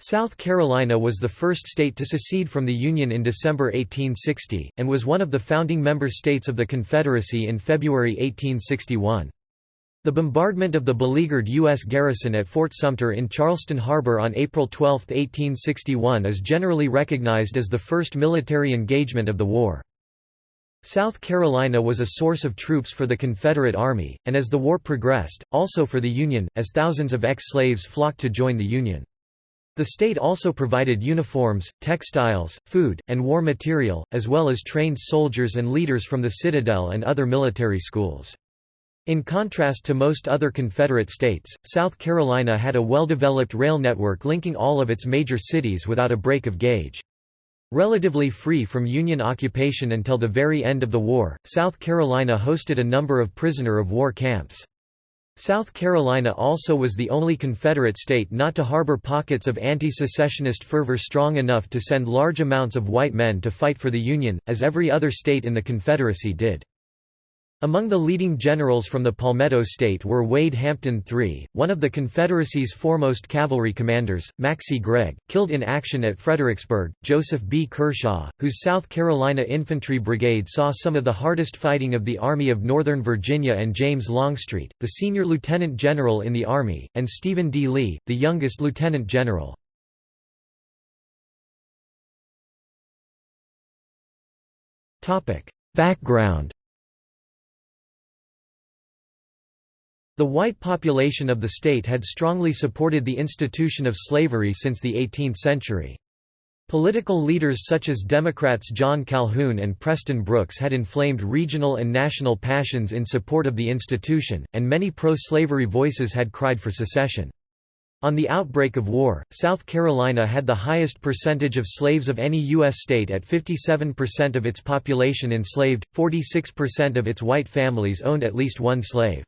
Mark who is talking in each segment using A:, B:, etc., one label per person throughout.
A: South Carolina was the first state to secede from the Union in December 1860, and was one of the founding member states of the Confederacy in February 1861. The bombardment of the beleaguered U.S. garrison at Fort Sumter in Charleston Harbor on April 12, 1861 is generally recognized as the first military engagement of the war. South Carolina was a source of troops for the Confederate Army, and as the war progressed, also for the Union, as thousands of ex-slaves flocked to join the Union. The state also provided uniforms, textiles, food, and war material, as well as trained soldiers and leaders from the Citadel and other military schools. In contrast to most other Confederate states, South Carolina had a well-developed rail network linking all of its major cities without a break of gauge. Relatively free from Union occupation until the very end of the war, South Carolina hosted a number of prisoner of war camps. South Carolina also was the only Confederate state not to harbor pockets of anti-secessionist fervor strong enough to send large amounts of white men to fight for the Union, as every other state in the Confederacy did. Among the leading generals from the Palmetto State were Wade Hampton III, one of the Confederacy's foremost cavalry commanders, Maxcy Gregg, killed in action at Fredericksburg, Joseph B. Kershaw, whose South Carolina Infantry Brigade saw some of the hardest fighting of the Army of Northern Virginia and James Longstreet, the senior lieutenant general in the Army, and Stephen D. Lee, the youngest lieutenant general. Background The white population of the state had strongly supported the institution of slavery since the 18th century. Political leaders such as Democrats John Calhoun and Preston Brooks had inflamed regional and national passions in support of the institution, and many pro-slavery voices had cried for secession. On the outbreak of war, South Carolina had the highest percentage of slaves of any U.S. state at 57% of its population enslaved, 46% of its white families owned at least one slave.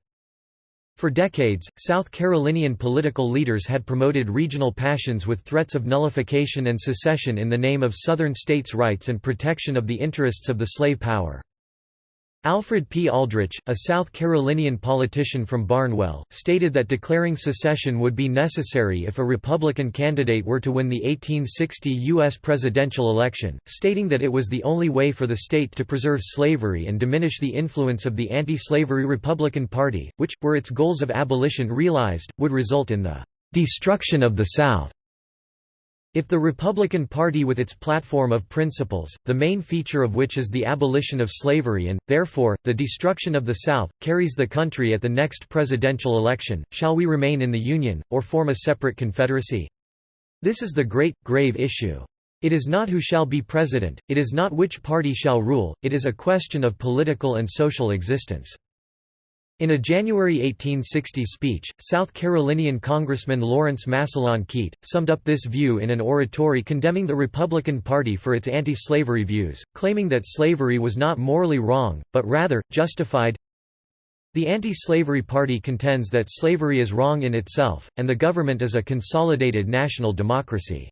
A: For decades, South Carolinian political leaders had promoted regional passions with threats of nullification and secession in the name of Southern states' rights and protection of the interests of the slave power. Alfred P. Aldrich, a South Carolinian politician from Barnwell, stated that declaring secession would be necessary if a Republican candidate were to win the 1860 U.S. presidential election, stating that it was the only way for the state to preserve slavery and diminish the influence of the anti-slavery Republican Party, which, were its goals of abolition realized, would result in the "...destruction of the South." If the Republican Party with its platform of principles, the main feature of which is the abolition of slavery and, therefore, the destruction of the South, carries the country at the next presidential election, shall we remain in the Union, or form a separate confederacy? This is the great, grave issue. It is not who shall be president, it is not which party shall rule, it is a question of political and social existence. In a January 1860 speech, South Carolinian Congressman Lawrence Massillon Keitt, summed up this view in an oratory condemning the Republican Party for its anti-slavery views, claiming that slavery was not morally wrong, but rather, justified. The anti-slavery party contends that slavery is wrong in itself, and the government is a consolidated national democracy.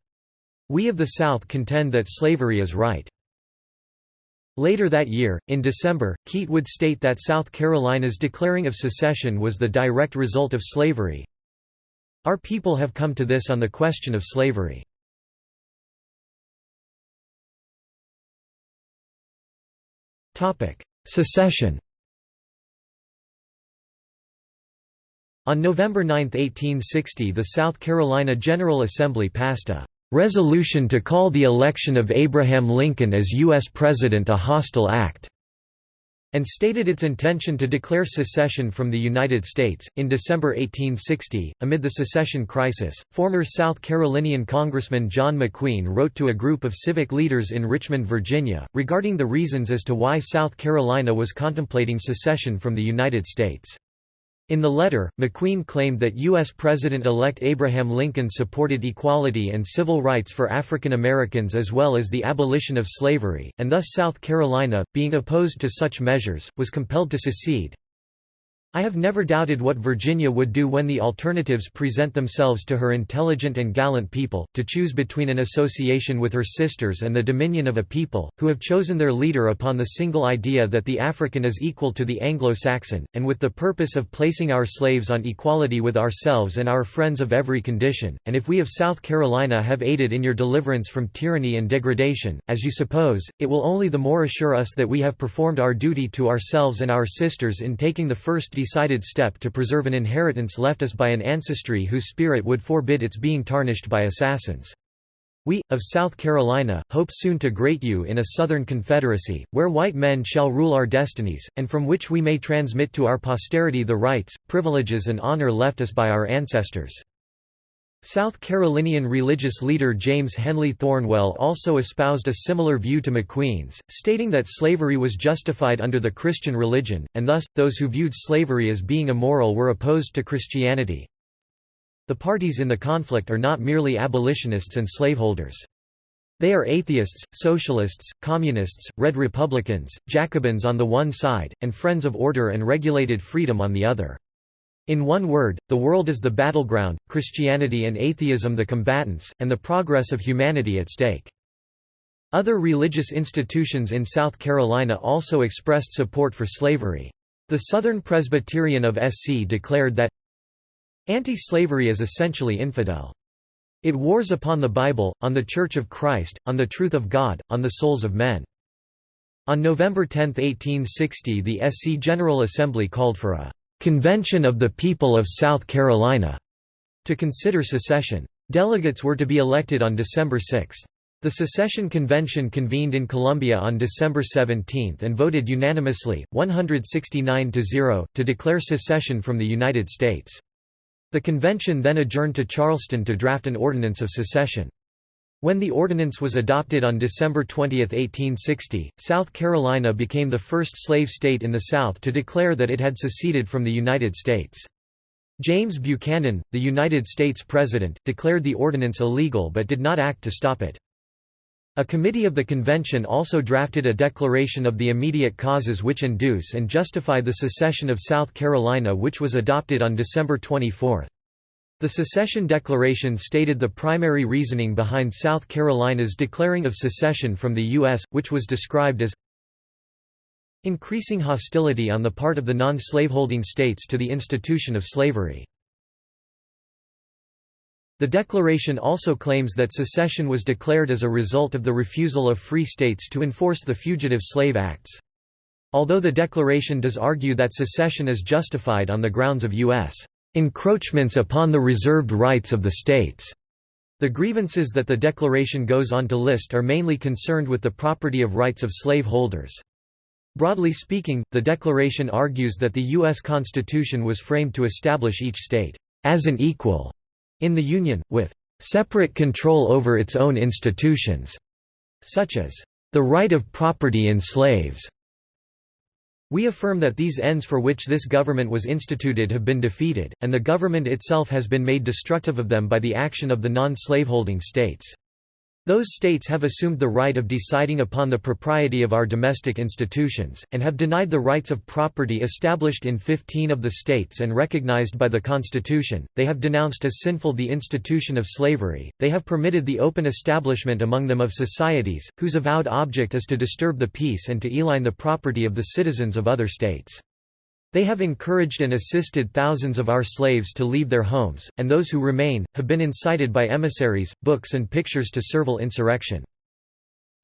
A: We of the South contend that slavery is right. Later that year, in December, Keitt would state that South Carolina's declaring of secession was the direct result of slavery. Our people have come to this on the question of slavery. Secession On November 9, 1860 the South Carolina General Assembly passed a resolution to call the election of Abraham Lincoln as U.S. President a hostile act, and stated its intention to declare secession from the United States. In December 1860, amid the secession crisis, former South Carolinian Congressman John McQueen wrote to a group of civic leaders in Richmond, Virginia, regarding the reasons as to why South Carolina was contemplating secession from the United States. In the letter, McQueen claimed that U.S. President-elect Abraham Lincoln supported equality and civil rights for African Americans as well as the abolition of slavery, and thus South Carolina, being opposed to such measures, was compelled to secede. I have never doubted what Virginia would do when the alternatives present themselves to her intelligent and gallant people, to choose between an association with her sisters and the dominion of a people, who have chosen their leader upon the single idea that the African is equal to the Anglo-Saxon, and with the purpose of placing our slaves on equality with ourselves and our friends of every condition, and if we of South Carolina have aided in your deliverance from tyranny and degradation, as you suppose, it will only the more assure us that we have performed our duty to ourselves and our sisters in taking the first decided step to preserve an inheritance left us by an ancestry whose spirit would forbid its being tarnished by assassins. We, of South Carolina, hope soon to great you in a Southern Confederacy, where white men shall rule our destinies, and from which we may transmit to our posterity the rights, privileges and honor left us by our ancestors. South Carolinian religious leader James Henley Thornwell also espoused a similar view to McQueen's, stating that slavery was justified under the Christian religion, and thus, those who viewed slavery as being immoral were opposed to Christianity. The parties in the conflict are not merely abolitionists and slaveholders. They are atheists, socialists, communists, red republicans, Jacobins on the one side, and friends of order and regulated freedom on the other. In one word, the world is the battleground, Christianity and atheism the combatants, and the progress of humanity at stake. Other religious institutions in South Carolina also expressed support for slavery. The Southern Presbyterian of SC declared that anti-slavery is essentially infidel. It wars upon the Bible, on the Church of Christ, on the truth of God, on the souls of men. On November 10, 1860 the SC General Assembly called for a Convention of the People of South Carolina to consider secession. Delegates were to be elected on December 6. The secession convention convened in Columbia on December 17 and voted unanimously, 169 to 0, to declare secession from the United States. The convention then adjourned to Charleston to draft an ordinance of secession. When the ordinance was adopted on December 20, 1860, South Carolina became the first slave state in the South to declare that it had seceded from the United States. James Buchanan, the United States President, declared the ordinance illegal but did not act to stop it. A committee of the convention also drafted a declaration of the immediate causes which induce and justify the secession of South Carolina which was adopted on December 24. The secession declaration stated the primary reasoning behind South Carolina's declaring of secession from the U.S., which was described as increasing hostility on the part of the non-slaveholding states to the institution of slavery. The declaration also claims that secession was declared as a result of the refusal of free states to enforce the Fugitive Slave Acts. Although the declaration does argue that secession is justified on the grounds of U.S encroachments upon the reserved rights of the states. The grievances that the declaration goes on to list are mainly concerned with the property of rights of slaveholders. Broadly speaking, the declaration argues that the U.S. Constitution was framed to establish each state as an equal in the Union, with separate control over its own institutions, such as the right of property in slaves, we affirm that these ends for which this government was instituted have been defeated, and the government itself has been made destructive of them by the action of the non-slaveholding states. Those states have assumed the right of deciding upon the propriety of our domestic institutions, and have denied the rights of property established in 15 of the states and recognized by the Constitution, they have denounced as sinful the institution of slavery, they have permitted the open establishment among them of societies, whose avowed object is to disturb the peace and to eloign the property of the citizens of other states. They have encouraged and assisted thousands of our slaves to leave their homes, and those who remain, have been incited by emissaries, books and pictures to servile insurrection.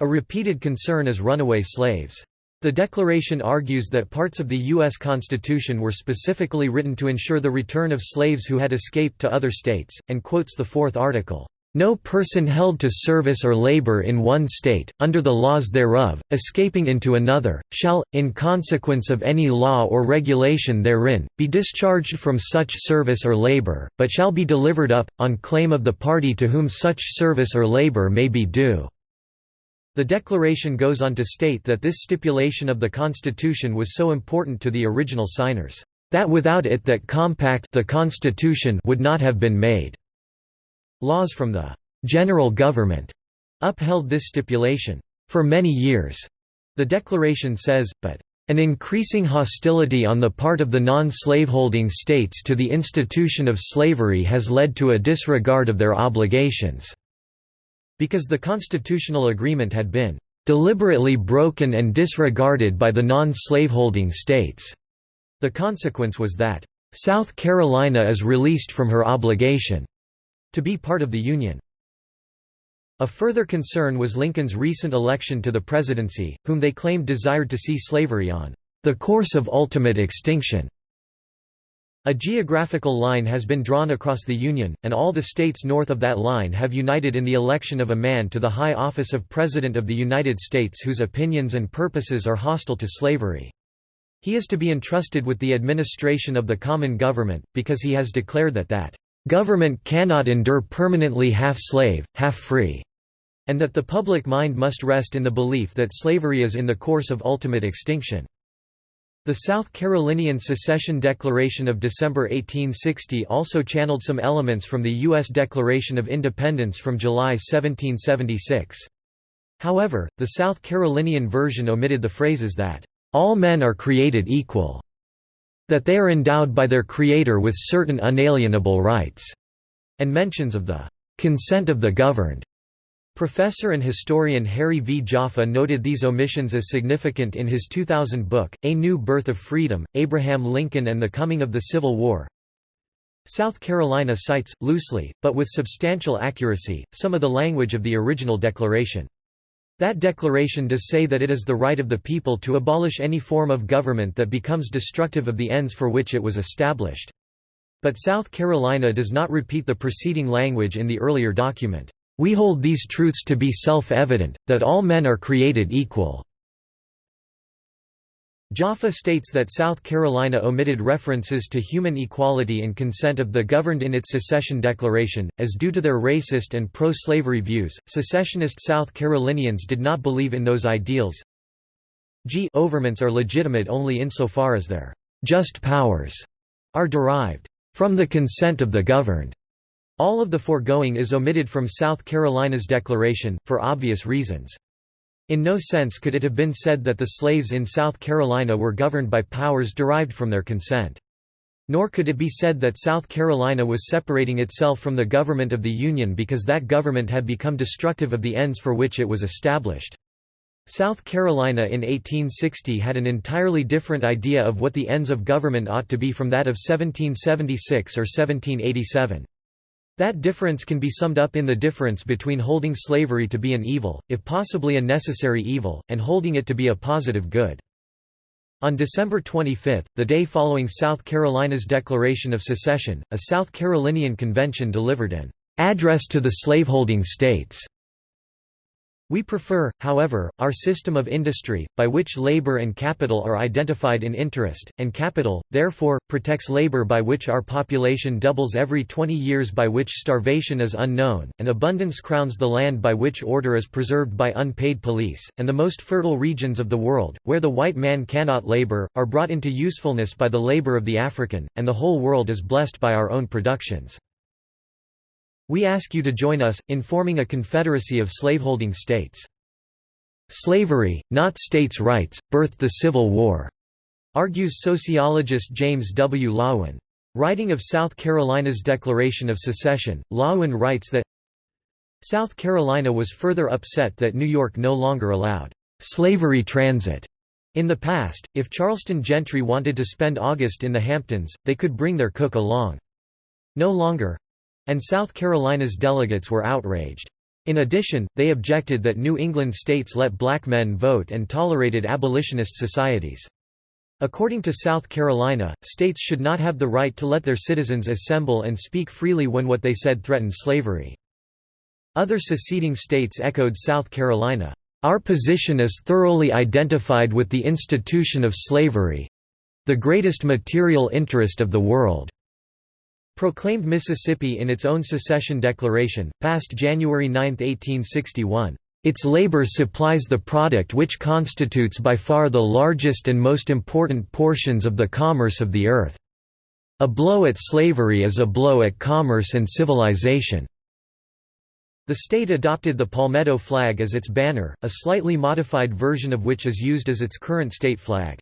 A: A repeated concern is runaway slaves. The Declaration argues that parts of the U.S. Constitution were specifically written to ensure the return of slaves who had escaped to other states, and quotes the Fourth Article. No person held to service or labor in one state, under the laws thereof, escaping into another, shall, in consequence of any law or regulation therein, be discharged from such service or labor, but shall be delivered up, on claim of the party to whom such service or labor may be due." The Declaration goes on to state that this stipulation of the Constitution was so important to the original signers, "...that without it that compact the Constitution would not have been made." Laws from the «general government» upheld this stipulation, «for many years», the declaration says, but An increasing hostility on the part of the non-slaveholding states to the institution of slavery has led to a disregard of their obligations." Because the constitutional agreement had been "...deliberately broken and disregarded by the non-slaveholding states." The consequence was that, "...South Carolina is released from her obligation," to be part of the Union. A further concern was Lincoln's recent election to the presidency, whom they claimed desired to see slavery on the course of ultimate extinction. A geographical line has been drawn across the Union, and all the states north of that line have united in the election of a man to the high office of President of the United States whose opinions and purposes are hostile to slavery. He is to be entrusted with the administration of the common government, because he has declared that that Government cannot endure permanently half-slave, half-free, and that the public mind must rest in the belief that slavery is in the course of ultimate extinction. The South Carolinian Secession Declaration of December 1860 also channeled some elements from the U.S. Declaration of Independence from July 1776. However, the South Carolinian version omitted the phrases that, "...all men are created equal," that they are endowed by their Creator with certain unalienable rights, and mentions of the consent of the governed. Professor and historian Harry V. Jaffa noted these omissions as significant in his 2000 book, A New Birth of Freedom, Abraham Lincoln and the Coming of the Civil War. South Carolina cites, loosely, but with substantial accuracy, some of the language of the original declaration. That declaration does say that it is the right of the people to abolish any form of government that becomes destructive of the ends for which it was established. But South Carolina does not repeat the preceding language in the earlier document. We hold these truths to be self-evident, that all men are created equal. Jaffa states that South Carolina omitted references to human equality and consent of the governed in its secession declaration, as due to their racist and pro-slavery views, secessionist South Carolinians did not believe in those ideals. G overments are legitimate only insofar as their just powers are derived from the consent of the governed. All of the foregoing is omitted from South Carolina's declaration, for obvious reasons. In no sense could it have been said that the slaves in South Carolina were governed by powers derived from their consent. Nor could it be said that South Carolina was separating itself from the government of the Union because that government had become destructive of the ends for which it was established. South Carolina in 1860 had an entirely different idea of what the ends of government ought to be from that of 1776 or 1787. That difference can be summed up in the difference between holding slavery to be an evil, if possibly a necessary evil, and holding it to be a positive good. On December 25, the day following South Carolina's declaration of secession, a South Carolinian convention delivered an address to the slaveholding states we prefer, however, our system of industry, by which labor and capital are identified in interest, and capital, therefore, protects labor by which our population doubles every 20 years by which starvation is unknown, and abundance crowns the land by which order is preserved by unpaid police, and the most fertile regions of the world, where the white man cannot labor, are brought into usefulness by the labor of the African, and the whole world is blessed by our own productions. We ask you to join us, in forming a confederacy of slaveholding states. Slavery, not states' rights, birthed the Civil War, argues sociologist James W. Loewen. Writing of South Carolina's Declaration of Secession, Loewen writes that South Carolina was further upset that New York no longer allowed slavery transit. In the past, if Charleston gentry wanted to spend August in the Hamptons, they could bring their cook along. No longer, and South Carolina's delegates were outraged. In addition, they objected that New England states let black men vote and tolerated abolitionist societies. According to South Carolina, states should not have the right to let their citizens assemble and speak freely when what they said threatened slavery. Other seceding states echoed South Carolina, "...our position is thoroughly identified with the institution of slavery—the greatest material interest of the world." Proclaimed Mississippi in its own secession declaration, passed January 9, 1861. Its labor supplies the product which constitutes by far the largest and most important portions of the commerce of the earth. A blow at slavery is a blow at commerce and civilization. The state adopted the palmetto flag as its banner, a slightly modified version of which is used as its current state flag.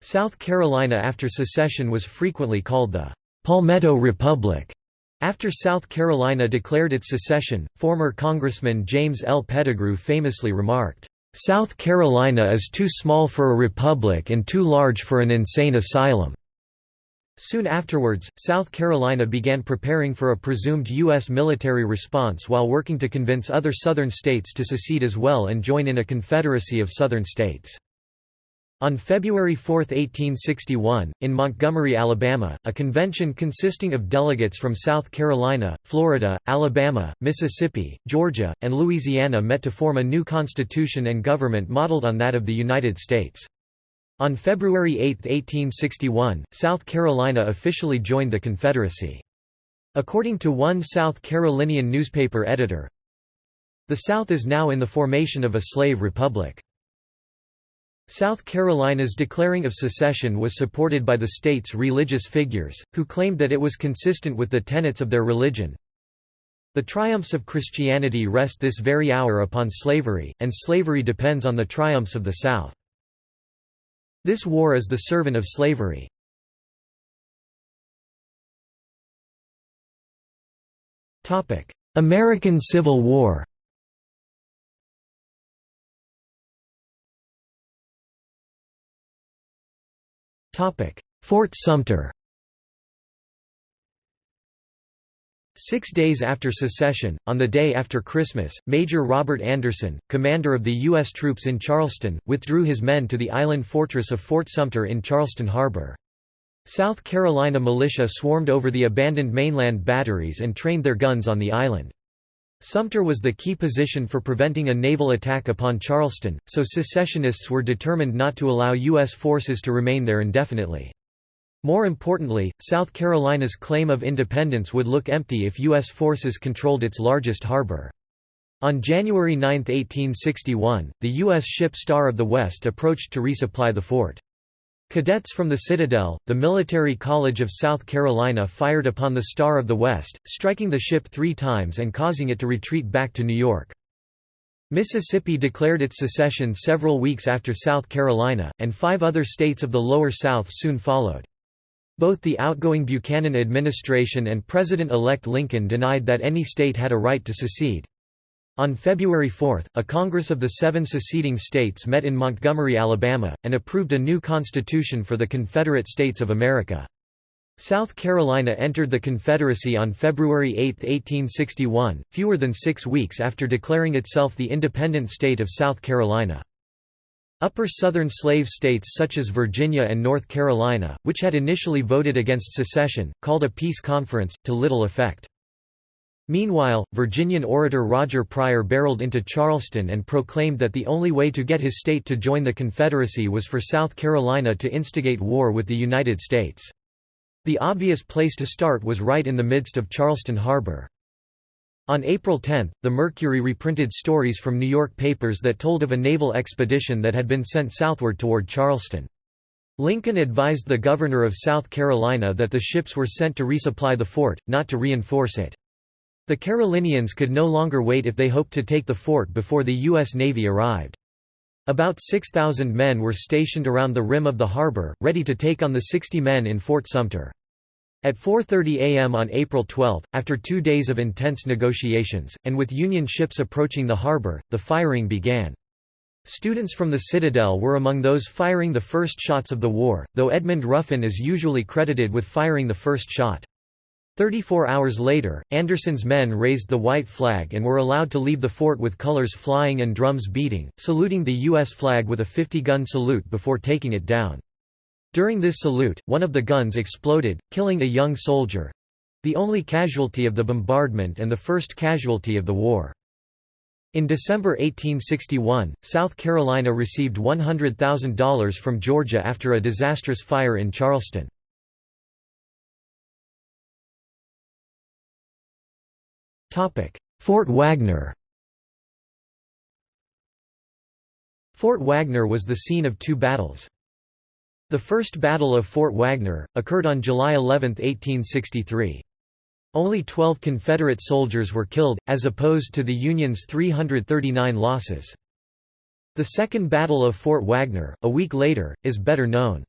A: South Carolina after secession was frequently called the Palmetto Republic. After South Carolina declared its secession, former Congressman James L. Petigru famously remarked, "...South Carolina is too small for a republic and too large for an insane asylum." Soon afterwards, South Carolina began preparing for a presumed U.S. military response while working to convince other Southern states to secede as well and join in a confederacy of Southern states. On February 4, 1861, in Montgomery, Alabama, a convention consisting of delegates from South Carolina, Florida, Alabama, Mississippi, Georgia, and Louisiana met to form a new constitution and government modeled on that of the United States. On February 8, 1861, South Carolina officially joined the Confederacy. According to one South Carolinian newspaper editor, the South is now in the formation of a slave republic. South Carolina's declaring of secession was supported by the state's religious figures, who claimed that it was consistent with the tenets of their religion. The triumphs of Christianity rest this very hour upon slavery, and slavery depends on the triumphs of the South. This war is the servant of slavery. American Civil War Fort Sumter Six days after secession, on the day after Christmas, Major Robert Anderson, commander of the U.S. troops in Charleston, withdrew his men to the island fortress of Fort Sumter in Charleston Harbor. South Carolina militia swarmed over the abandoned mainland batteries and trained their guns on the island. Sumter was the key position for preventing a naval attack upon Charleston, so secessionists were determined not to allow U.S. forces to remain there indefinitely. More importantly, South Carolina's claim of independence would look empty if U.S. forces controlled its largest harbor. On January 9, 1861, the U.S. ship Star of the West approached to resupply the fort. Cadets from the Citadel, the Military College of South Carolina fired upon the Star of the West, striking the ship three times and causing it to retreat back to New York. Mississippi declared its secession several weeks after South Carolina, and five other states of the Lower South soon followed. Both the outgoing Buchanan administration and President-elect Lincoln denied that any state had a right to secede. On February 4, a Congress of the seven seceding states met in Montgomery, Alabama, and approved a new constitution for the Confederate States of America. South Carolina entered the Confederacy on February 8, 1861, fewer than six weeks after declaring itself the independent state of South Carolina. Upper Southern slave states such as Virginia and North Carolina, which had initially voted against secession, called a peace conference, to little effect. Meanwhile, Virginian orator Roger Pryor barreled into Charleston and proclaimed that the only way to get his state to join the Confederacy was for South Carolina to instigate war with the United States. The obvious place to start was right in the midst of Charleston Harbor. On April 10, the Mercury reprinted stories from New York papers that told of a naval expedition that had been sent southward toward Charleston. Lincoln advised the governor of South Carolina that the ships were sent to resupply the fort, not to reinforce it. The Carolinians could no longer wait if they hoped to take the fort before the U.S. Navy arrived. About 6,000 men were stationed around the rim of the harbor, ready to take on the 60 men in Fort Sumter. At 4.30 am on April 12, after two days of intense negotiations, and with Union ships approaching the harbor, the firing began. Students from the Citadel were among those firing the first shots of the war, though Edmund Ruffin is usually credited with firing the first shot. Thirty-four hours later, Anderson's men raised the white flag and were allowed to leave the fort with colors flying and drums beating, saluting the U.S. flag with a 50-gun salute before taking it down. During this salute, one of the guns exploded, killing a young soldier—the only casualty of the bombardment and the first casualty of the war. In December 1861, South Carolina received $100,000 from Georgia after a disastrous fire in Charleston. Fort Wagner Fort Wagner was the scene of two battles. The First Battle of Fort Wagner, occurred on July 11, 1863. Only 12 Confederate soldiers were killed, as opposed to the Union's 339 losses. The Second Battle of Fort Wagner, a week later, is better known.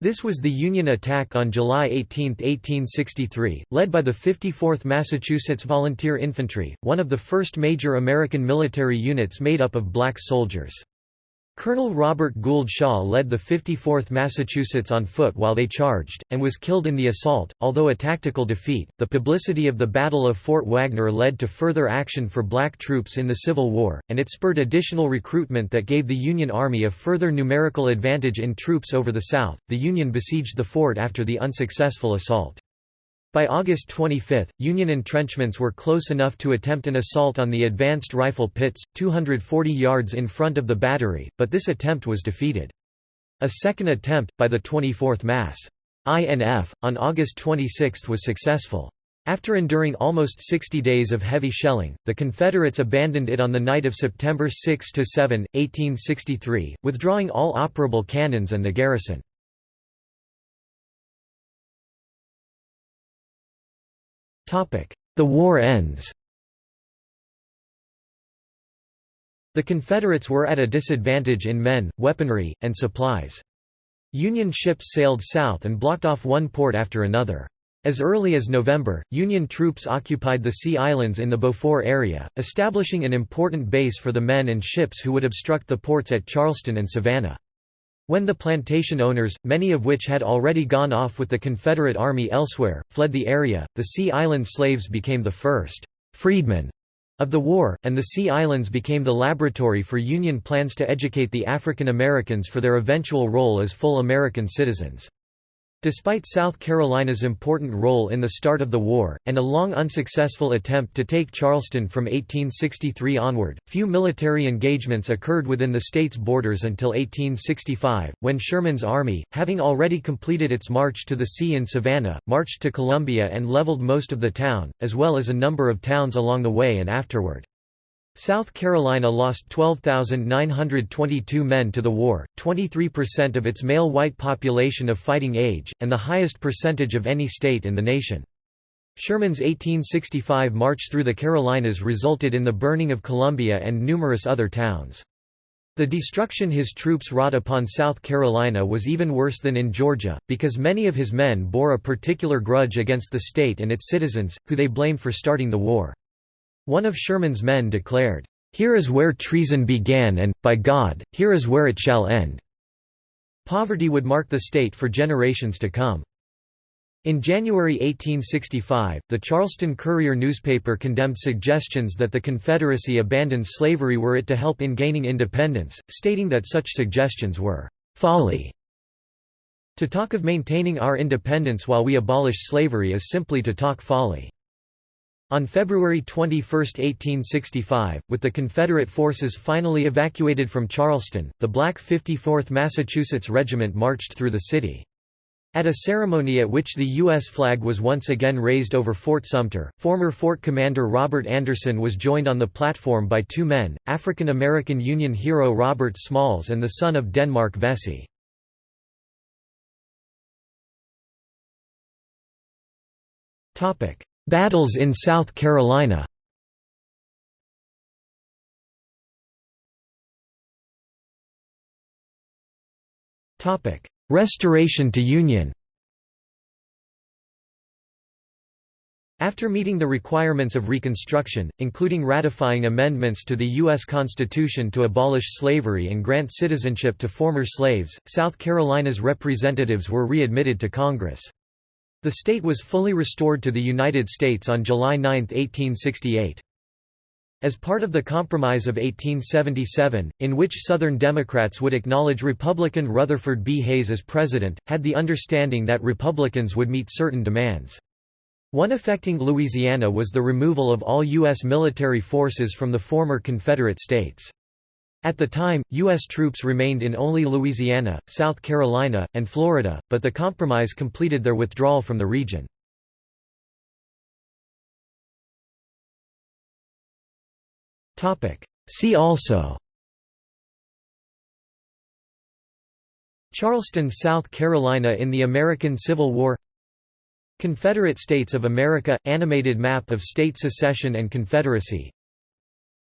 A: This was the Union attack on July 18, 1863, led by the 54th Massachusetts Volunteer Infantry, one of the first major American military units made up of black soldiers. Colonel Robert Gould Shaw led the 54th Massachusetts on foot while they charged, and was killed in the assault. Although a tactical defeat, the publicity of the Battle of Fort Wagner led to further action for black troops in the Civil War, and it spurred additional recruitment that gave the Union Army a further numerical advantage in troops over the South. The Union besieged the fort after the unsuccessful assault. By August 25, Union entrenchments were close enough to attempt an assault on the advanced rifle pits, 240 yards in front of the battery, but this attempt was defeated. A second attempt, by the 24th Mass. INF, on August 26 was successful. After enduring almost 60 days of heavy shelling, the Confederates abandoned it on the night of September 6–7, 1863, withdrawing all operable cannons and the garrison. The war ends The Confederates were at a disadvantage in men, weaponry, and supplies. Union ships sailed south and blocked off one port after another. As early as November, Union troops occupied the Sea Islands in the Beaufort area, establishing an important base for the men and ships who would obstruct the ports at Charleston and Savannah. When the plantation owners, many of which had already gone off with the Confederate Army elsewhere, fled the area, the Sea Island slaves became the first «freedmen» of the war, and the Sea Islands became the laboratory for Union plans to educate the African Americans for their eventual role as full American citizens. Despite South Carolina's important role in the start of the war, and a long unsuccessful attempt to take Charleston from 1863 onward, few military engagements occurred within the state's borders until 1865, when Sherman's army, having already completed its march to the sea in Savannah, marched to Columbia and leveled most of the town, as well as a number of towns along the way and afterward. South Carolina lost 12,922 men to the war, 23% of its male white population of fighting age, and the highest percentage of any state in the nation. Sherman's 1865 march through the Carolinas resulted in the burning of Columbia and numerous other towns. The destruction his troops wrought upon South Carolina was even worse than in Georgia, because many of his men bore a particular grudge against the state and its citizens, who they blamed for starting the war. One of Sherman's men declared, "'Here is where treason began and, by God, here is where it shall end." Poverty would mark the state for generations to come. In January 1865, the Charleston Courier newspaper condemned suggestions that the Confederacy abandon slavery were it to help in gaining independence, stating that such suggestions were folly. To talk of maintaining our independence while we abolish slavery is simply to talk folly. On February 21, 1865, with the Confederate forces finally evacuated from Charleston, the Black 54th Massachusetts Regiment marched through the city. At a ceremony at which the U.S. flag was once again raised over Fort Sumter, former fort commander Robert Anderson was joined on the platform by two men, African American Union hero Robert Smalls and the son of Denmark Vesey. Battles in South Carolina Restoration to Union After meeting the requirements of Reconstruction, including ratifying amendments to the U.S. Constitution to abolish slavery and grant citizenship to former slaves, South Carolina's representatives were readmitted to Congress. The state was fully restored to the United States on July 9, 1868. As part of the Compromise of 1877, in which Southern Democrats would acknowledge Republican Rutherford B. Hayes as president, had the understanding that Republicans would meet certain demands. One affecting Louisiana was the removal of all U.S. military forces from the former Confederate states. At the time, U.S. troops remained in only Louisiana, South Carolina, and Florida, but the compromise completed their withdrawal from the region. See also Charleston, South Carolina in the American Civil War Confederate States of America – Animated map of state secession and confederacy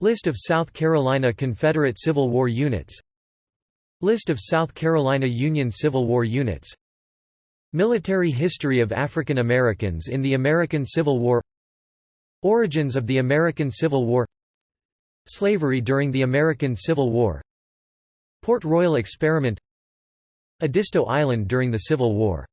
A: List of South Carolina Confederate Civil War units. List of South Carolina Union Civil War units. Military history of African Americans in the American Civil War. Origins of the American Civil War. Slavery during the American Civil War. Port Royal Experiment. Edisto Island during the Civil War